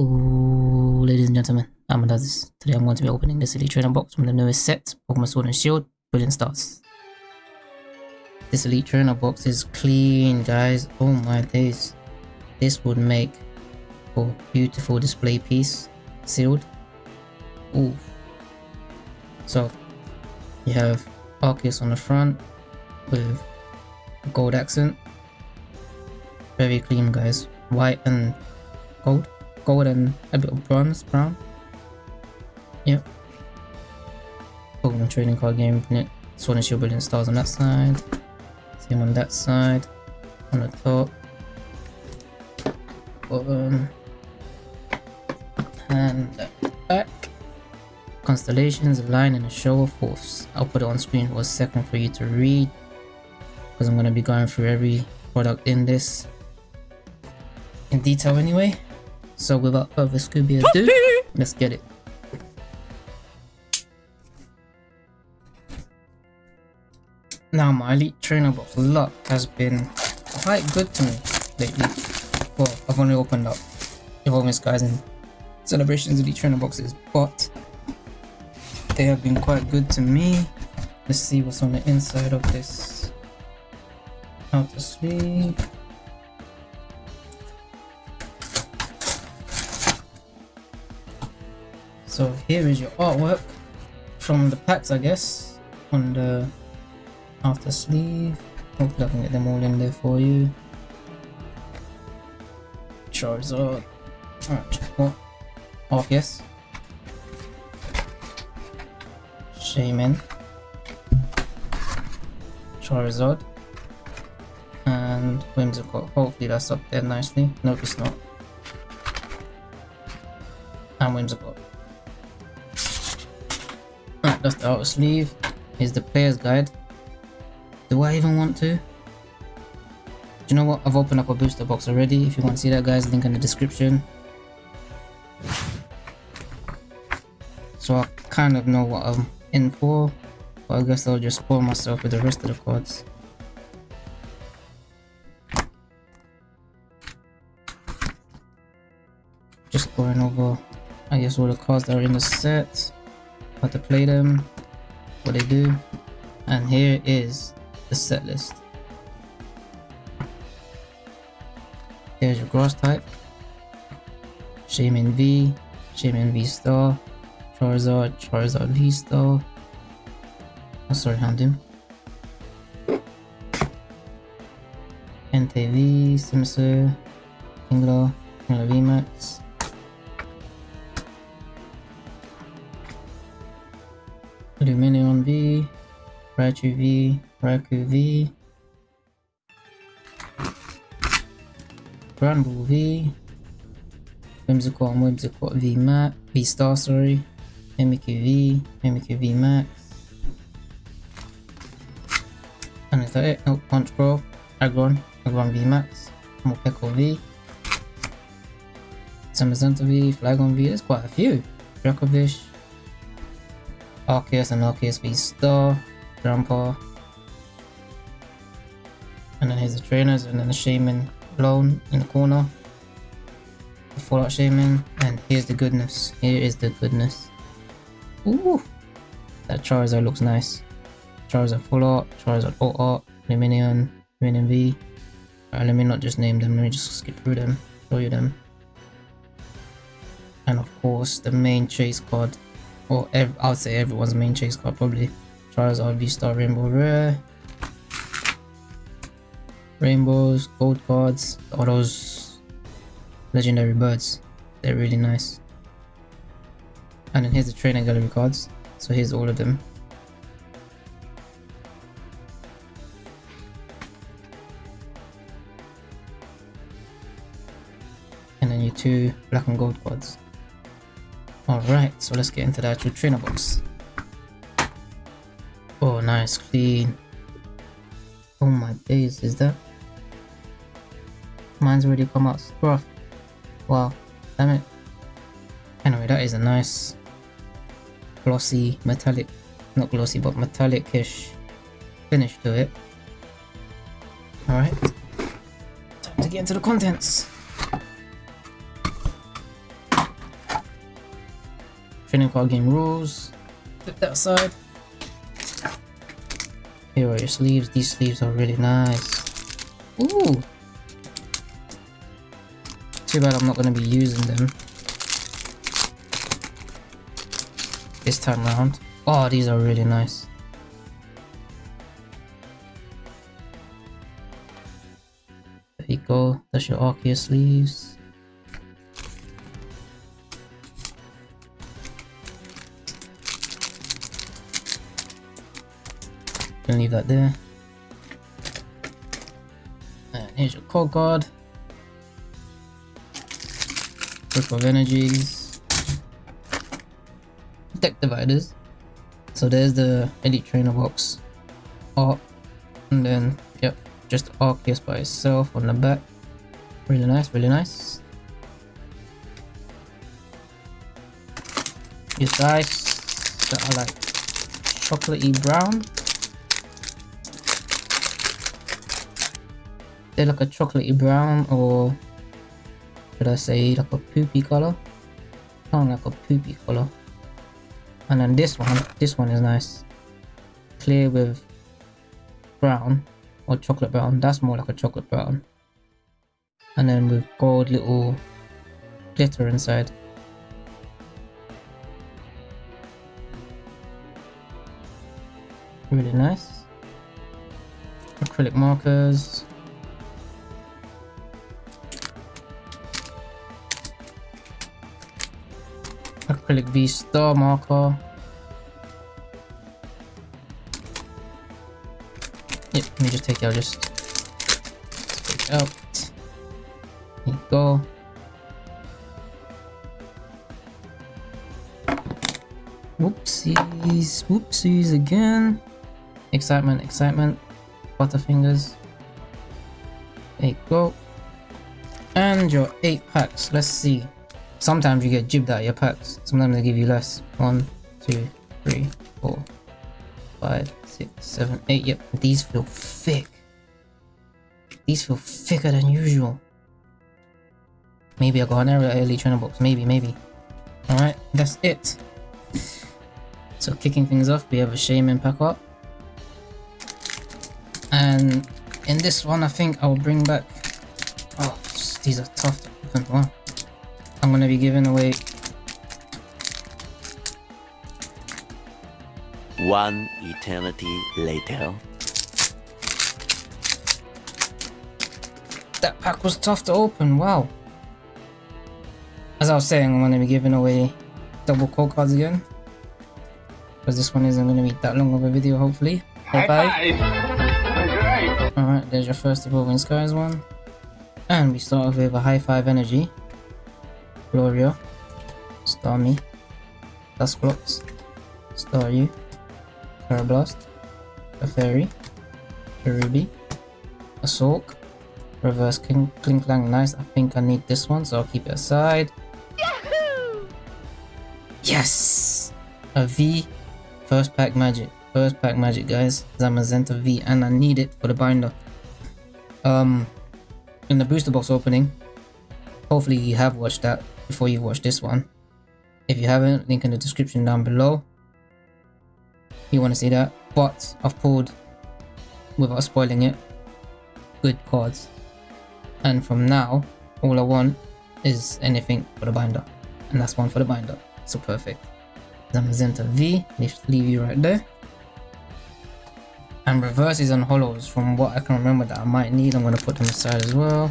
Ladies and gentlemen. I'm Adaz. Today I'm going to be opening this Elite Trainer box from the newest set, Pokemon Sword and Shield, Brilliant Stars. This Elite Trainer box is clean, guys. Oh my days. This would make a beautiful display piece, sealed. Ooh. So, you have Arceus on the front with gold accent. Very clean, guys. White and gold gold and a bit of bronze brown. Yep. Pokemon trading card game Sword and Shield Brilliant Stars on that side. Same on that side. On the top. Bottom. And back. Constellations line and a show of force. I'll put it on screen for a second for you to read because i'm going to be going through every product in this in detail anyway so without further Scooby ado, let's get it. Now my Elite Trainer box luck has been quite good to me lately. Well, I've only opened up Evolving Skies and Celebrations of Elite Trainer boxes, but they have been quite good to me. Let's see what's on the inside of this outer sleeve. So here is your artwork from the packs, I guess, on the after sleeve. Hopefully I can get them all in there for you. Charizard. Alright, what? Oh, yes. Shaymin. Charizard. And Whimsicott. Hopefully that's up there nicely. Nope, it's not. And Whimsicott the outer sleeve. Here's the player's guide. Do I even want to? Do you know what? I've opened up a booster box already. If you want to see that guys, link in the description. So I kind of know what I'm in for. But I guess I'll just spoil myself with the rest of the cards. Just going over, I guess, all the cards that are in the set how to play them, what they do, and here is the set list. Here's your grass type, Shaymin V, Shaymin V Star, Charizard, Charizard V Star. Oh, sorry, Houndoom. Entei V, Simisear, Kingler, Kingler VMAX, Lumineon V, Raichu V, Raikou V, Granbull V, Whimsicott and Whimsicott V Max, V Star sorry, Mimikyu V, Mimikyu V Max. And is that it? Oh, Punchgrowth, Aggron, Aggron V Max, Morpeko V, Zamazenta V, Flagon V, there's quite a few. Dracovish, Arceus and Arceus V Star, Grandpa. And then here's the trainers and then the Shaymin blown in the corner. The Fallout Shaymin. And here's the goodness. Here is the goodness. Ooh! That Charizard looks nice. Charizard Full Art, Charizard Alt Art, Lumineon, Lumineon V. Alright, let me not just name them, let me just skip through them, show you them. And of course, the main chase card or I would say everyone's main chase card probably. Charizard V-Star Rainbow Rare. Rainbows, gold cards, all those legendary birds. They're really nice. And then here's the trainer gallery cards. So here's all of them. And then your two black and gold cards. Alright, so let's get into the actual trainer box. Oh, nice, clean. Oh my days, is that? Mine's already come out scruff. Wow, damn it. Anyway, that is a nice glossy, metallic, not glossy, but metallic-ish finish to it. Alright, time to get into the contents. Training card game rules. Put that aside. Here are your sleeves. These sleeves are really nice. Ooh. Too bad I'm not going to be using them. This time around. Oh, these are really nice. There you go. That's your Arceus sleeves. Leave that there. And here's your code card. Group of energies. Deck dividers. So there's the Elite Trainer box. Art. And then, yep, just Arceus by itself on the back. Really nice, really nice. These dice that are like chocolatey brown. They're like a chocolatey brown or should I say like a poopy color? Kind of like a poopy color. And then this one, this one is nice. Clear with brown or chocolate brown. That's more like a chocolate brown. And then with gold little glitter inside. Really nice. Acrylic markers. Acrylic V star marker. Yep, let me just take it out, just take it out. There you go. Whoopsies, whoopsies again. Excitement, excitement. Butterfingers. There you go. And your eight packs. Let's see. Sometimes you get jibbed out of your packs. Sometimes they give you less. One, two, three, four, five, six, seven, eight. Yep, these feel thick. These feel thicker than usual. Maybe I got an error early trainer box. Maybe, maybe. Alright, that's it. So kicking things off, we have a Shaymin pack up. And in this one, I think I'll bring back... Oh, these are tough to open. Wow. I'm gonna be giving away One eternity later. that pack was tough to open, wow. As I was saying, I'm gonna be giving away double code cards again. Because this one isn't gonna be that long of a video, hopefully. High five. Alright, there's your first Evolving Skies one. And we start off with a high five energy. Gloria, Starmie, Dusclops, Staryu, Karrablast, a Fairy, Cherubi, a Sulk, Reverse King Klinklang, nice. I think I need this one, so I'll keep it aside. Yahoo! Yes! A V, first pack magic. First pack magic, guys. Zamazenta V, and I need it for the binder. Um, in the booster box opening, hopefully you have watched that before you watch this one. If you haven't, link in the description down below. You want to see that. But I've pulled, without spoiling it, good cards. And from now, all I want is anything for the binder. And that's one for the binder. So perfect. Zamazenta V, leave you right there. And reverses and hollows, from what I can remember that I might need. I'm going to put them aside as well.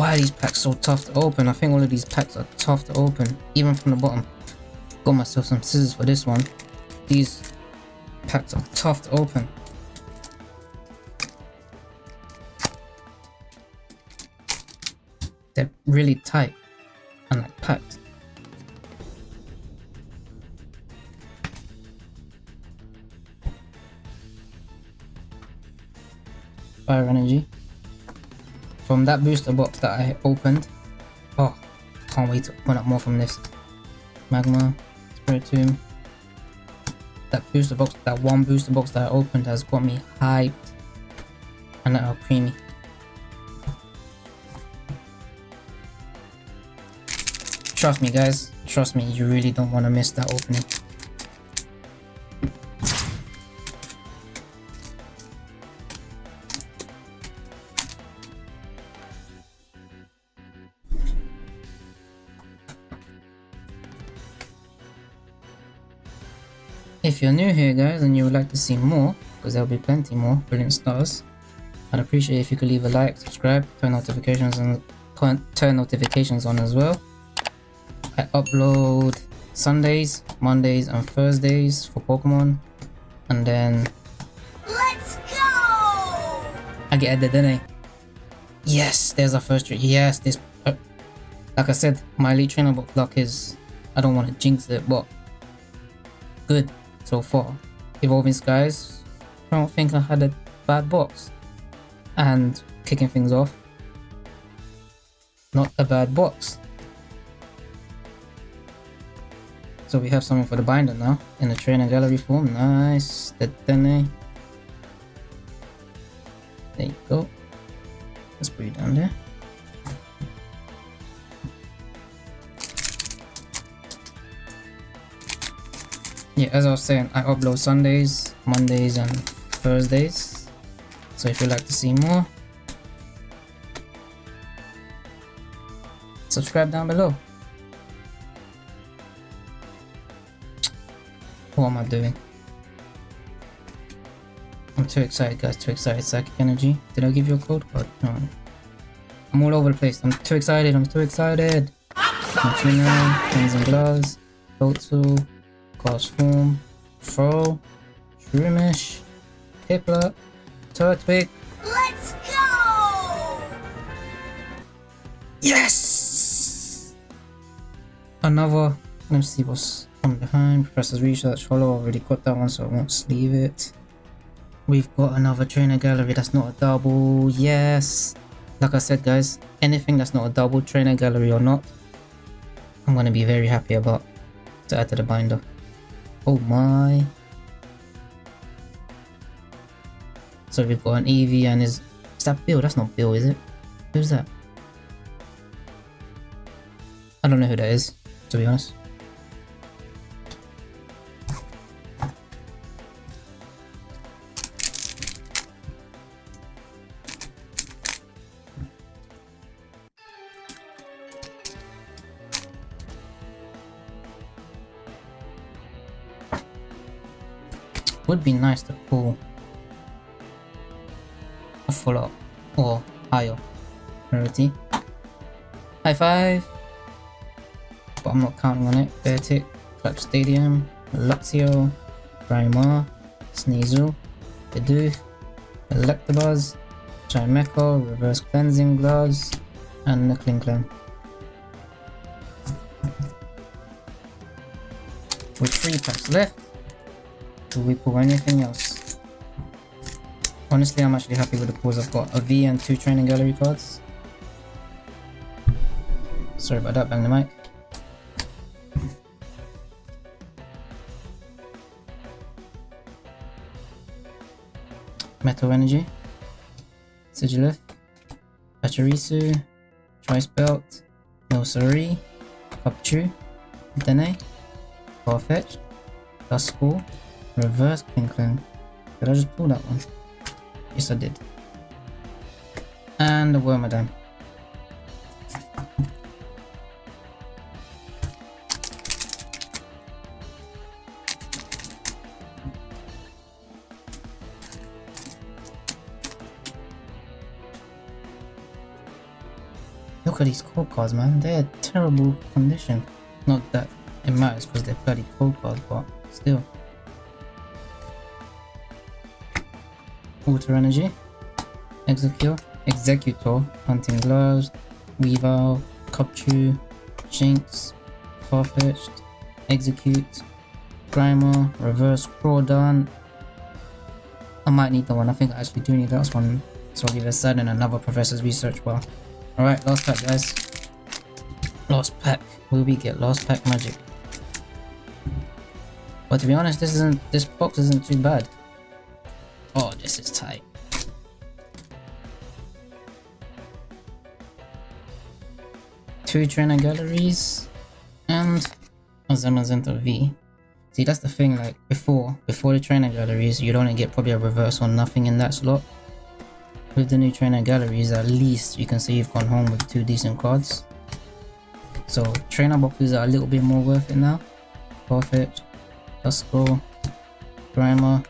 Why are these packs so tough to open? I think all of these packs are tough to open, even from the bottom. Got myself some scissors for this one. These packs are tough to open. They're really tight and like packed. Fire energy from that booster box that I opened. Oh, can't wait to open up more from this. Magma, Spiritomb. That booster box, that one booster box that I opened has got me hyped. And now creamy. Trust me guys, Trust me, you really don't want to miss that opening. If you're new here guys and you would like to see more, because there'll be plenty more brilliant stars, I'd appreciate if you could leave a like, subscribe, turn notifications and turn notifications on as well. I upload Sundays, Mondays and Thursdays for Pokemon and then Let's go! I get added didn't I? Yes, there's a first trick. Yes, this uh, like I said, my elite trainer book luck is I don't want to jinx it, but good so far. Evolving Skies, I don't think I had a bad box. And kicking things off, not a bad box. So we have something for the binder now, in the trainer gallery form, nice, the Dene. Eh? There you go. Let's put it down there. As i was saying i upload sundays mondays and thursdays. So if you'd like to see more subscribe down below. What am i doing? I'm too excited guys too excited. Psychic energy. Did i give you a code? Card no. I'm all over the place. I'm too excited i'm too excited. Continue, pens and gloves, Botsu, Class Form, Throw, Shroomish, Piplup, Turtwig. Let's go! Yes! Another, let's see what's from behind. Professor's Research Hollow, already got that one so I won't sleeve it. We've got another trainer gallery that's not a double, yes! Like I said guys, anything that's not a double trainer gallery or not, I'm gonna be very happy about to add to the binder. Oh my. So we've got an Eevee and is... Is that Bill? That's not Bill, is it? Who's that? I don't know who that is, to be honest. Nice to pull. A full up. Or higher. Rarity. High five! But I'm not counting on it. Beartic, Clutch Stadium, Luxio, Grimer, Sneasel, Bidoof, Electabuzz, Chimecho, Reverse Cleansing Gloves, and the Klinklang. With three packs left, do we pull anything else? Honestly, I'm actually happy with the pulls I've got. A V and two training gallery cards. Sorry about that, bang the mic. Metal Energy. Sigilyph. Pachirisu. Choice Belt. Milcery. Cupchew. Dene. Farfetch. Duskull. Reverse Klinklang. Did I just pull that one? Yes, I did. And the Wormadam. Look at these cold cards, man. They're terrible condition. Not that it matters because they're bloody cold cards, but still. Water Energy, Exeggcute, Exeggutor, Hunting Gloves, Weavile, Cupchew, Shinx, Farfetch'd, Exeggcute, Grimer, Reverse Crawdaunt. I might need that one, I think I actually do need that one. So I'll leave it aside in another Professor's Research bar. Alright, last pack guys. Last pack. Will we get last pack magic? But to be honest, this isn't this box isn't too bad. Two trainer galleries and a V. See, that's the thing, like, before, before the trainer galleries, you'd only get probably a reverse or nothing in that slot. With the new trainer galleries, at least you can say you've gone home with two decent cards. So, trainer boxes are a little bit more worth it now. Perfect. Tusco. Primer.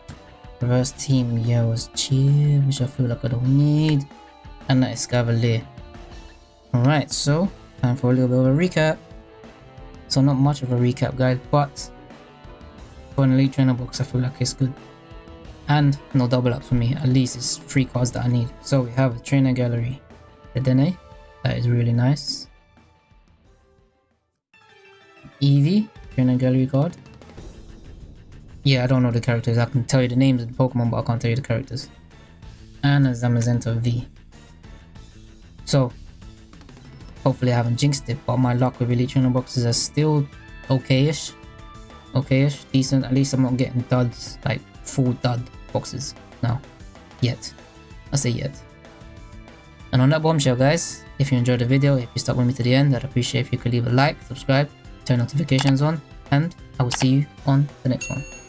Reverse Team Yell's Cheer, which I feel like I don't need. And that is Cavalier. Alright, so time for a little bit of a recap. So not much of a recap guys, but for an elite trainer box I feel like it's good. And no double up for me, at least it's three cards that I need. So we have a trainer gallery, the Dene, that is really nice. Eevee, trainer gallery card. Yeah, I don't know the characters. I can tell you the names of the Pokemon, but I can't tell you the characters. And a Zamazenta V. So, hopefully I haven't jinxed it, but my luck with Elite Trainer boxes are still okay-ish. Okay-ish, decent. At least I'm not getting duds, like full dud boxes now. Yet. I say yet. And on that bombshell, guys, if you enjoyed the video, if you stuck with me to the end, I'd appreciate if you could leave a like, subscribe, turn notifications on, and I will see you on the next one.